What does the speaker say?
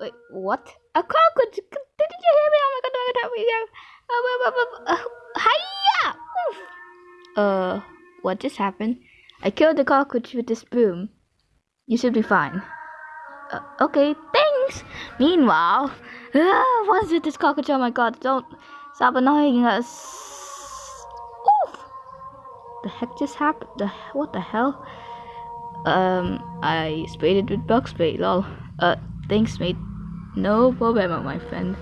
wait, what? A cockroach! Didn't you hear me? Oh my god. Oh, oh, oh, oh, oh. Hiya! Uh, what just happened? I killed the cockroach with this broom. You should be fine. Uh, okay, thanks. Meanwhile, uh, what's with this cockroach? Oh my god, don't stop annoying us. Oof. The heck just happened? The what the hell? Um, I sprayed it with bug spray. Lol. Uh, thanks, mate. No problemo, my friend.